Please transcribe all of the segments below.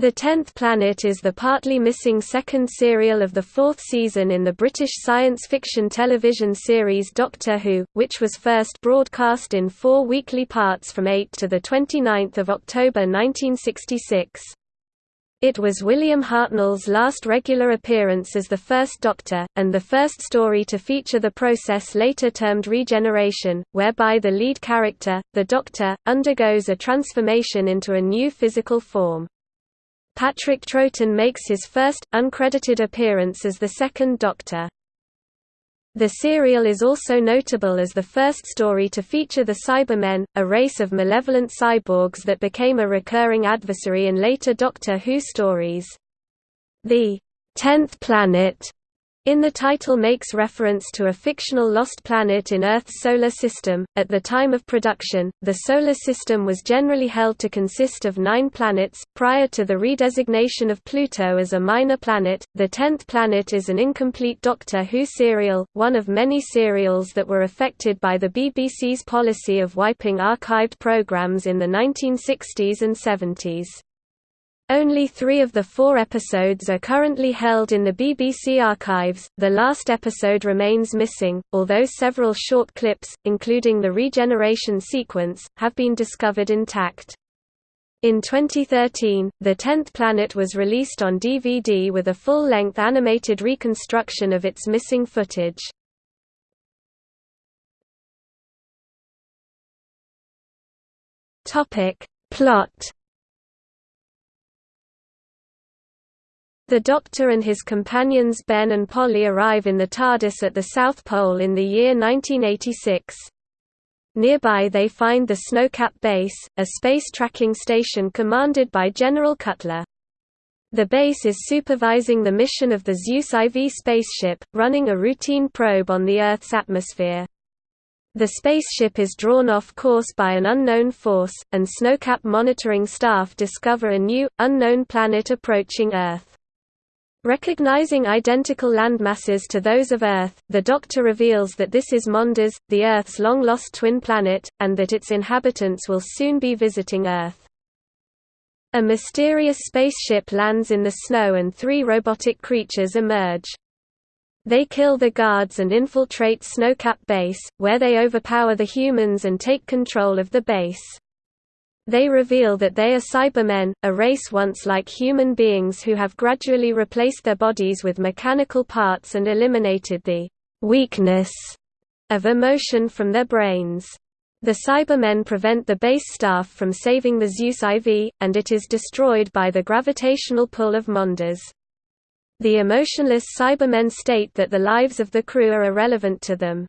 The Tenth Planet is the partly missing second serial of the fourth season in the British science fiction television series Doctor Who, which was first broadcast in four weekly parts from 8 to 29 October 1966. It was William Hartnell's last regular appearance as the First Doctor, and the first story to feature the process later termed regeneration, whereby the lead character, the Doctor, undergoes a transformation into a new physical form. Patrick Troughton makes his first, uncredited appearance as the second Doctor. The serial is also notable as the first story to feature the Cybermen, a race of malevolent cyborgs that became a recurring adversary in later Doctor Who stories. The Tenth Planet in the title makes reference to a fictional lost planet in Earth's solar system. At the time of production, the solar system was generally held to consist of nine planets. Prior to the redesignation of Pluto as a minor planet, the tenth planet is an incomplete Doctor Who serial, one of many serials that were affected by the BBC's policy of wiping archived programs in the 1960s and 70s. Only three of the four episodes are currently held in the BBC archives, the last episode remains missing, although several short clips, including the regeneration sequence, have been discovered intact. In 2013, The Tenth Planet was released on DVD with a full-length animated reconstruction of its missing footage. Plot The Doctor and his companions Ben and Polly arrive in the TARDIS at the South Pole in the year 1986. Nearby they find the Snowcap Base, a space tracking station commanded by General Cutler. The base is supervising the mission of the Zeus IV spaceship, running a routine probe on the Earth's atmosphere. The spaceship is drawn off course by an unknown force, and Snowcap monitoring staff discover a new, unknown planet approaching Earth. Recognizing identical landmasses to those of Earth, the Doctor reveals that this is Mondas, the Earth's long-lost twin planet, and that its inhabitants will soon be visiting Earth. A mysterious spaceship lands in the snow and three robotic creatures emerge. They kill the guards and infiltrate Snowcap Base, where they overpower the humans and take control of the base. They reveal that they are Cybermen, a race once like human beings who have gradually replaced their bodies with mechanical parts and eliminated the weakness of emotion from their brains. The Cybermen prevent the base staff from saving the Zeus IV, and it is destroyed by the gravitational pull of Mondas. The emotionless Cybermen state that the lives of the crew are irrelevant to them.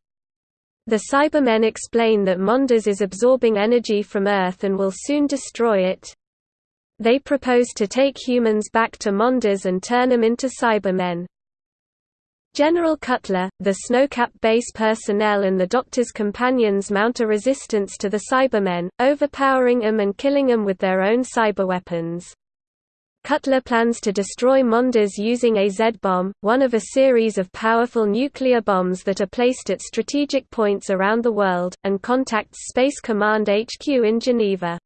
The Cybermen explain that Mondas is absorbing energy from Earth and will soon destroy it. They propose to take humans back to Mondas and turn them into Cybermen. General Cutler, the Snowcap base personnel and the Doctor's companions mount a resistance to the Cybermen, overpowering them and killing them with their own cyberweapons. Cutler plans to destroy Mondas using a Z-bomb, one of a series of powerful nuclear bombs that are placed at strategic points around the world, and contacts Space Command HQ in Geneva.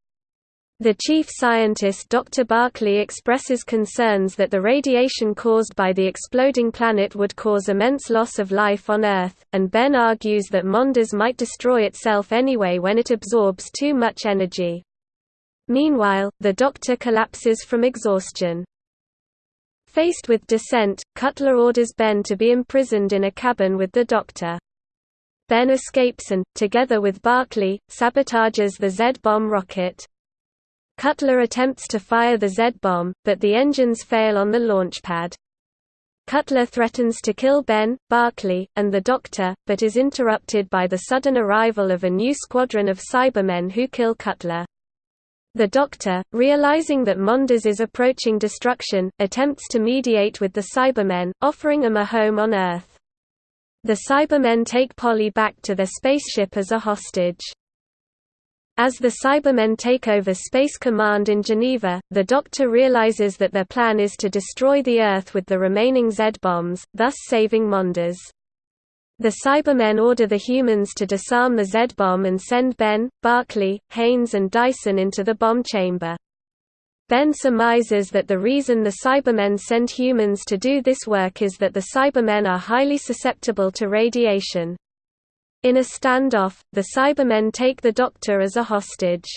The chief scientist Dr. Barclay expresses concerns that the radiation caused by the exploding planet would cause immense loss of life on Earth, and Ben argues that Mondas might destroy itself anyway when it absorbs too much energy. Meanwhile, the Doctor collapses from exhaustion. Faced with dissent, Cutler orders Ben to be imprisoned in a cabin with the Doctor. Ben escapes and, together with Barclay, sabotages the Z-bomb rocket. Cutler attempts to fire the Z-bomb, but the engines fail on the launch pad. Cutler threatens to kill Ben, Barclay, and the Doctor, but is interrupted by the sudden arrival of a new squadron of Cybermen who kill Cutler. The Doctor, realizing that Mondas is approaching destruction, attempts to mediate with the Cybermen, offering them a home on Earth. The Cybermen take Polly back to their spaceship as a hostage. As the Cybermen take over Space Command in Geneva, the Doctor realizes that their plan is to destroy the Earth with the remaining Z-bombs, thus saving Mondas. The Cybermen order the humans to disarm the Z-bomb and send Ben, Barclay, Haynes and Dyson into the bomb chamber. Ben surmises that the reason the Cybermen send humans to do this work is that the Cybermen are highly susceptible to radiation. In a standoff, the Cybermen take the Doctor as a hostage.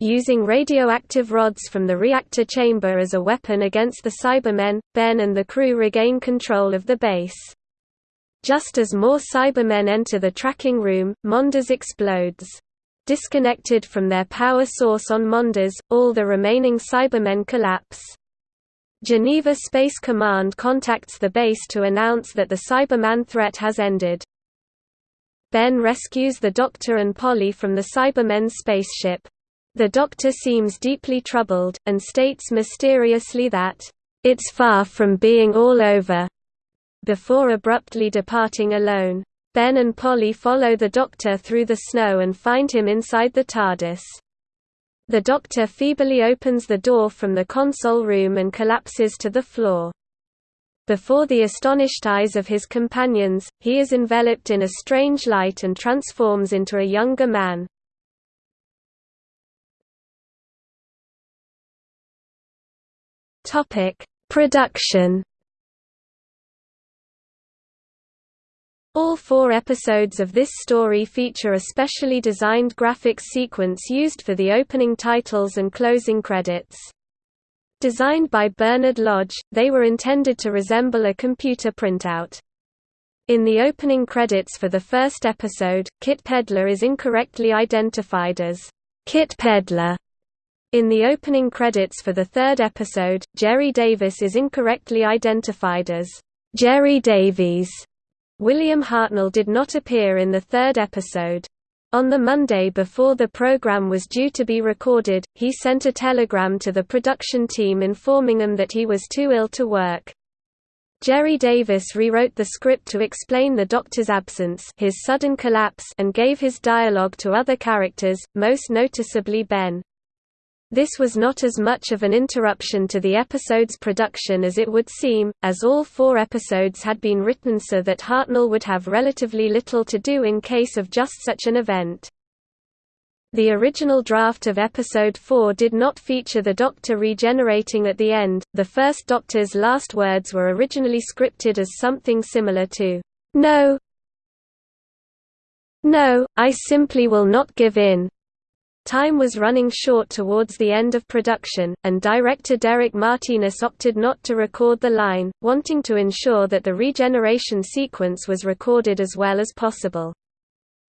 Using radioactive rods from the reactor chamber as a weapon against the Cybermen, Ben and the crew regain control of the base. Just as more Cybermen enter the tracking room, Mondas explodes. Disconnected from their power source on Mondas, all the remaining Cybermen collapse. Geneva Space Command contacts the base to announce that the Cyberman threat has ended. Ben rescues the Doctor and Polly from the Cybermen's spaceship. The Doctor seems deeply troubled, and states mysteriously that, "...it's far from being all over," before abruptly departing alone. Ben and Polly follow the Doctor through the snow and find him inside the TARDIS. The Doctor feebly opens the door from the console room and collapses to the floor. Before the astonished eyes of his companions, he is enveloped in a strange light and transforms into a younger man. Production All four episodes of this story feature a specially designed graphics sequence used for the opening titles and closing credits. Designed by Bernard Lodge, they were intended to resemble a computer printout. In the opening credits for the first episode, Kit Pedler is incorrectly identified as Kit Pedlar. In the opening credits for the third episode, Gerry Davis is incorrectly identified as Gerry Davies. William Hartnell did not appear in the third episode. On the Monday before the program was due to be recorded, he sent a telegram to the production team informing them that he was too ill to work. Gerry Davis rewrote the script to explain the Doctor's absence his sudden collapse and gave his dialogue to other characters, most noticeably Ben. This was not as much of an interruption to the episode's production as it would seem, as all four episodes had been written so that Hartnell would have relatively little to do in case of just such an event. The original draft of Episode 4 did not feature the Doctor regenerating at the end. The first Doctor's last words were originally scripted as something similar to, No, no, I simply will not give in. Time was running short towards the end of production, and director Derek Martinus opted not to record the line, wanting to ensure that the regeneration sequence was recorded as well as possible.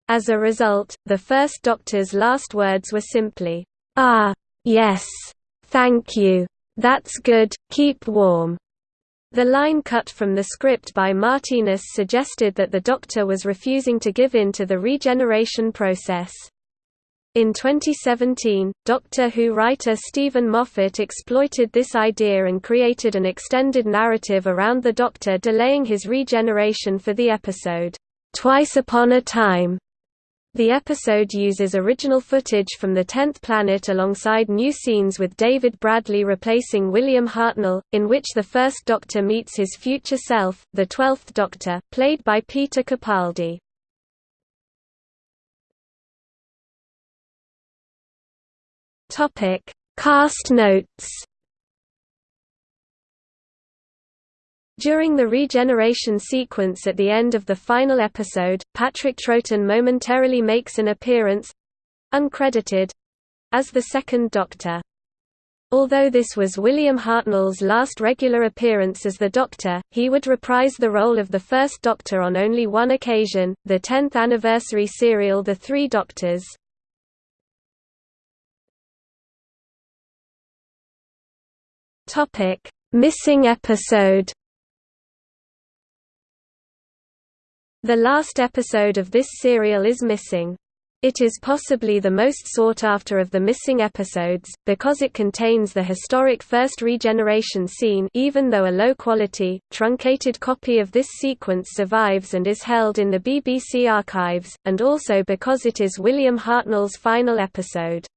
As a result, the first Doctor's last words were simply, Ah, yes, thank you. That's good, keep warm. The line cut from the script by Martinez suggested that the Doctor was refusing to give in to the regeneration process. In 2017, Doctor Who writer Steven Moffat exploited this idea and created an extended narrative around the Doctor delaying his regeneration for the episode, Twice Upon a Time. The episode uses original footage from the Tenth Planet alongside new scenes with David Bradley replacing William Hartnell, in which the First Doctor meets his future self, the Twelfth Doctor, played by Peter Capaldi. Topic: Cast notes. During the regeneration sequence at the end of the final episode, Patrick Troughton momentarily makes an appearance uncredited as the Second Doctor. Although this was William Hartnell's last regular appearance as the Doctor, he would reprise the role of the First Doctor on only one occasion, the 10th anniversary serial The Three Doctors. Topic: Missing episode. The last episode of this serial is missing. It is possibly the most sought after of the missing episodes, because it contains the historic first regeneration scene even though a low-quality, truncated copy of this sequence survives and is held in the BBC archives, and also because it is William Hartnell's final episode.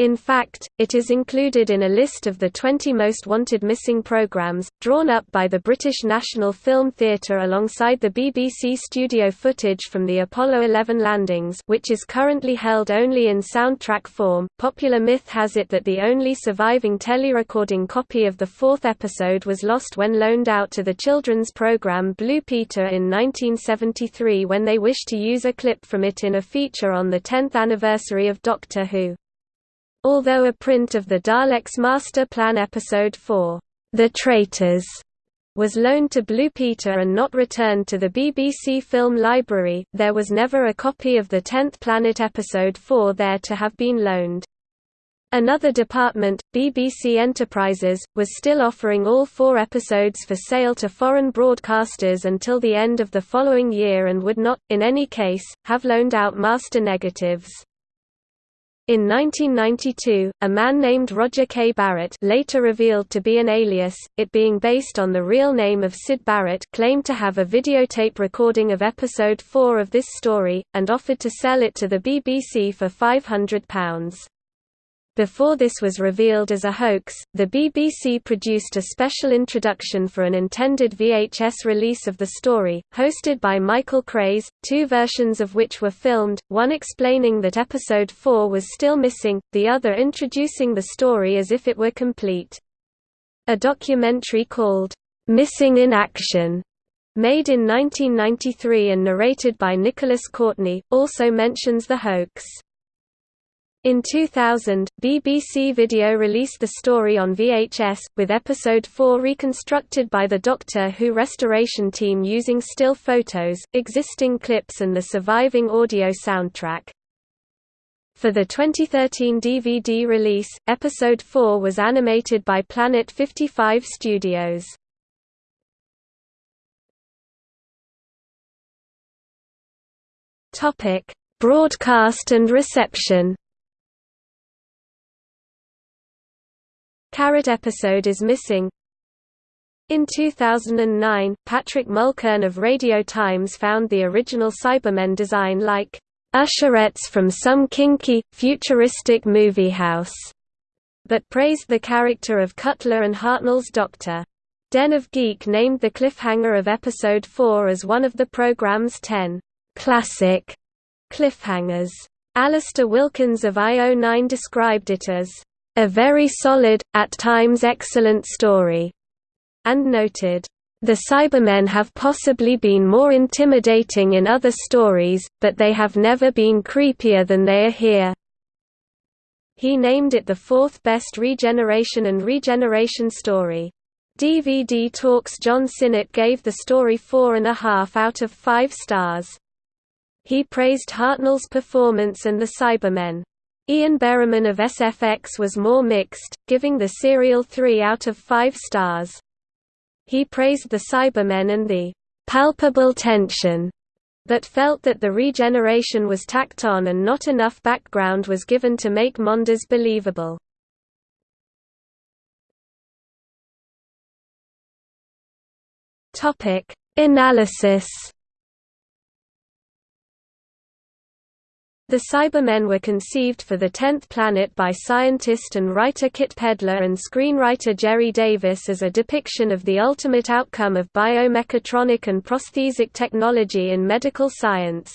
In fact, it is included in a list of the 20 most wanted missing programs, drawn up by the British National Film Theatre alongside the BBC studio footage from the Apollo 11 landings which is currently held only in soundtrack form. Popular myth has it that the only surviving telerecording copy of the fourth episode was lost when loaned out to the children's programme Blue Peter in 1973 when they wished to use a clip from it in a feature on the 10th anniversary of Doctor Who. Although a print of the Daleks Master Plan Episode 4, The Traitors, was loaned to Blue Peter and not returned to the BBC Film Library, there was never a copy of the Tenth Planet Episode 4 there to have been loaned. Another department, BBC Enterprises, was still offering all four episodes for sale to foreign broadcasters until the end of the following year and would not, in any case, have loaned out master negatives. In 1992, a man named Roger K. Barrett later revealed to be an alias, it being based on the real name of Syd Barrett claimed to have a videotape recording of episode 4 of this story, and offered to sell it to the BBC for £500. Before this was revealed as a hoax, the BBC produced a special introduction for an intended VHS release of the story, hosted by Michael Craze, two versions of which were filmed, one explaining that episode 4 was still missing, the other introducing the story as if it were complete. A documentary called, "'Missing in Action' made in 1993 and narrated by Nicholas Courtney, also mentions the hoax. In 2000, BBC Video released the story on VHS, with episode 4 reconstructed by the Doctor Who restoration team using still photos, existing clips and the surviving audio soundtrack. For the 2013 DVD release, episode 4 was animated by Planet 55 Studios. Broadcast and reception Carrot episode is missing. In 2009, Patrick Mulkern of Radio Times found the original Cybermen design like usherettes from some kinky, futuristic movie house, but praised the character of Cutler and Hartnell's Doctor. Den of Geek named the cliffhanger of Episode 4 as one of the program's ten classic cliffhangers. Alasdair Wilkins of IO9 described it as a very solid, at times excellent story, and noted, the Cybermen have possibly been more intimidating in other stories, but they have never been creepier than they are here. He named it the fourth best regeneration and regeneration story. DVD Talks John Sinnott gave the story four and a half out of five stars. He praised Hartnell's performance and the Cybermen. Ian Berriman of SFX was more mixed, giving the serial 3 out of 5 stars. He praised the Cybermen and the palpable tension, but felt that the regeneration was tacked on and not enough background was given to make Mondas believable. Analysis The Cybermen were conceived for the Tenth Planet by scientist and writer Kit Pedler and screenwriter Gerry Davis as a depiction of the ultimate outcome of biomechatronic and prosthetic technology in medical science.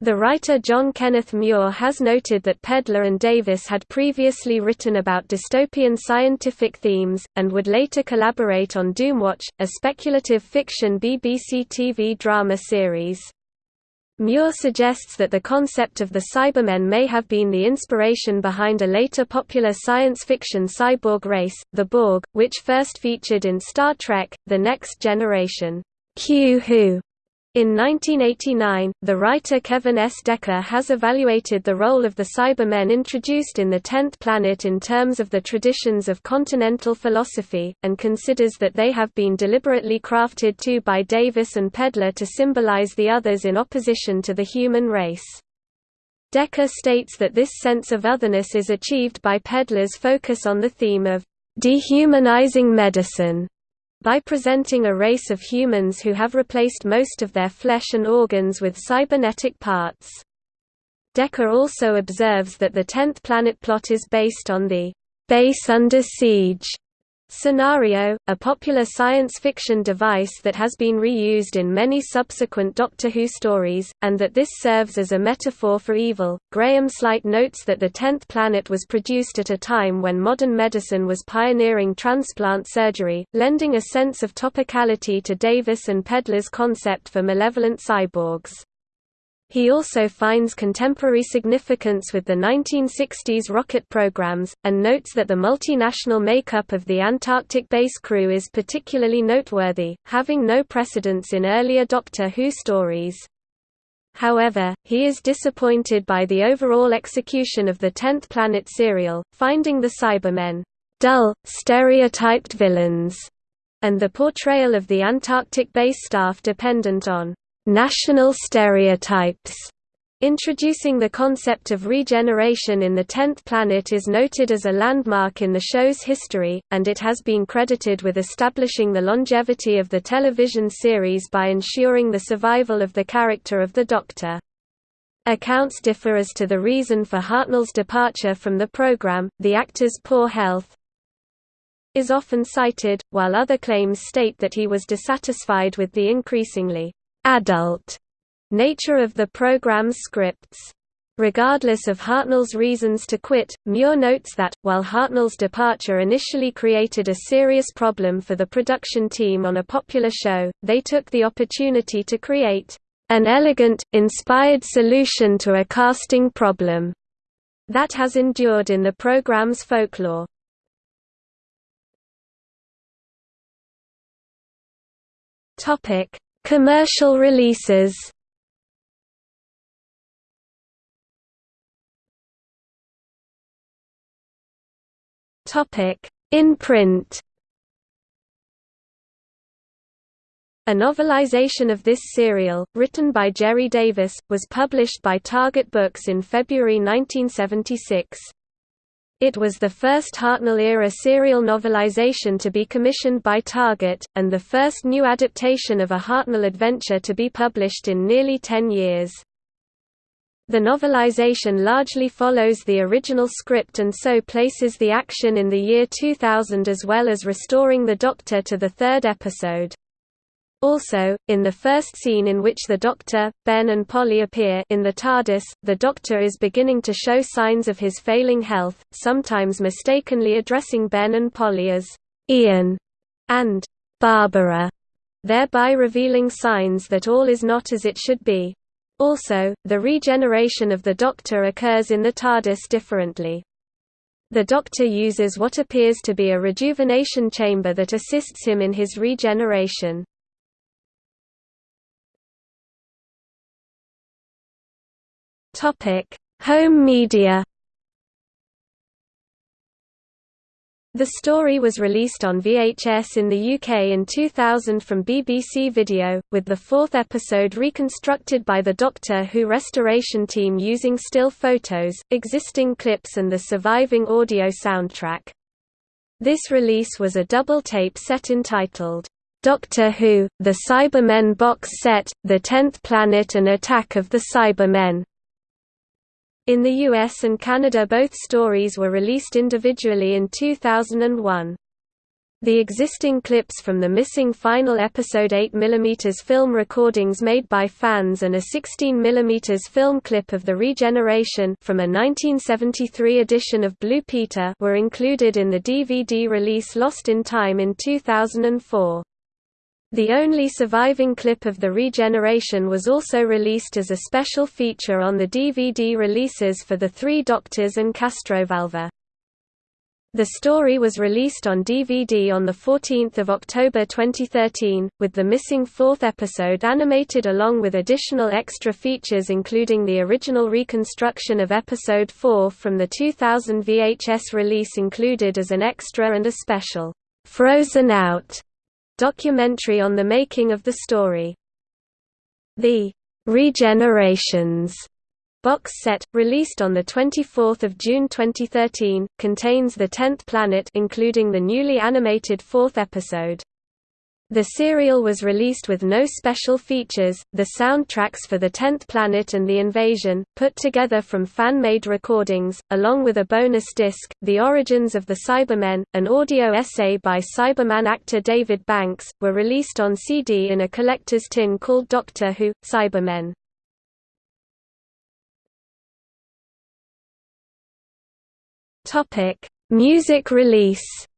The writer John Kenneth Muir has noted that Pedler and Davis had previously written about dystopian scientific themes, and would later collaborate on Doomwatch, a speculative fiction BBC TV drama series. Muir suggests that the concept of the Cybermen may have been the inspiration behind a later popular science fiction cyborg race, the Borg, which first featured in Star Trek, The Next Generation. Q Who in 1989, the writer Kevin S. Decker has evaluated the role of the Cybermen introduced in the Tenth Planet in terms of the traditions of continental philosophy, and considers that they have been deliberately crafted to by Davis and Pedler to symbolize the others in opposition to the human race. Decker states that this sense of otherness is achieved by Pedler's focus on the theme of dehumanizing medicine by presenting a race of humans who have replaced most of their flesh and organs with cybernetic parts. Decker also observes that the tenth planet plot is based on the base under siege scenario, a popular science fiction device that has been reused in many subsequent Doctor Who stories, and that this serves as a metaphor for evil. Graham Sleight notes that the tenth planet was produced at a time when modern medicine was pioneering transplant surgery, lending a sense of topicality to Davis and Pedler's concept for malevolent cyborgs. He also finds contemporary significance with the 1960s rocket programs, and notes that the multinational makeup of the Antarctic base crew is particularly noteworthy, having no precedence in earlier Doctor Who stories. However, he is disappointed by the overall execution of the Tenth Planet serial, finding the Cybermen dull, stereotyped villains, and the portrayal of the Antarctic base staff dependent on national stereotypes. Introducing the concept of regeneration in the Tenth Planet is noted as a landmark in the show's history, and it has been credited with establishing the longevity of the television series by ensuring the survival of the character of the Doctor. Accounts differ as to the reason for Hartnell's departure from the program, the actor's poor health is often cited, while other claims state that he was dissatisfied with the increasingly adult nature of the program's scripts. Regardless of Hartnell's reasons to quit, Muir notes that, while Hartnell's departure initially created a serious problem for the production team on a popular show, they took the opportunity to create an elegant, inspired solution to a casting problem that has endured in the program's folklore. Topic: Commercial releases In print. A novelization of this serial, written by Gerry Davis, was published by Target Books in February 1976. It was the first Hartnell-era serial novelization to be commissioned by Target, and the first new adaptation of a Hartnell adventure to be published in nearly ten years. The novelization largely follows the original script and so places the action in the year 2000 as well as restoring the Doctor to the third episode. Also, in the first scene in which the Doctor, Ben and Polly appear in the TARDIS, the Doctor is beginning to show signs of his failing health, sometimes mistakenly addressing Ben and Polly as Ian and Barbara, thereby revealing signs that all is not as it should be. Also, the regeneration of the Doctor occurs in the TARDIS differently. The Doctor uses what appears to be a rejuvenation chamber that assists him in his regeneration. Topic: Home media. The story was released on VHS in the UK in 2000 from BBC Video, with the fourth episode reconstructed by the Doctor Who restoration team using still photos, existing clips and the surviving audio soundtrack. This release was a double tape set entitled, Doctor Who, The Cybermen Box Set, The Tenth Planet and Attack of the Cybermen. In the US and Canada both stories were released individually in 2001. The existing clips from the missing final episode 8mm film recordings made by fans and a 16mm film clip of the regeneration from a 1973 edition of Blue Peter were included in the DVD release Lost in Time in 2004. The only surviving clip of the regeneration was also released as a special feature on the DVD releases for The Three Doctors and Castrovalva. The story was released on DVD on 14 October 2013, with the missing fourth episode animated along with additional extra features including the original reconstruction of Episode 4 from the 2000 VHS release included as an extra and a special, "'Frozen Out' documentary on the making of the story. The Regenerations box set, released on the 24 June 2013, contains the tenth planet including the newly animated fourth episode. The serial was released with no special features, the soundtracks for The Tenth Planet and The Invasion, put together from fan-made recordings, along with a bonus disc, The Origins of the Cybermen, an audio essay by Cyberman actor David Banks, were released on CD in a collector's tin called Doctor Who, Cybermen. Music release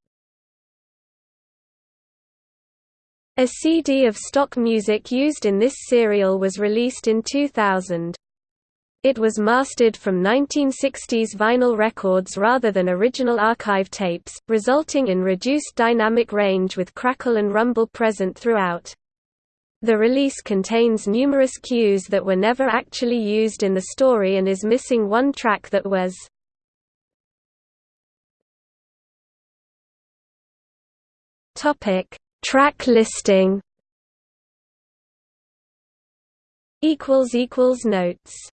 A CD of stock music used in this serial was released in 2000. It was mastered from 1960s vinyl records rather than original archive tapes, resulting in reduced dynamic range with crackle and rumble present throughout. The release contains numerous cues that were never actually used in the story and is missing one track that was. Track listing notes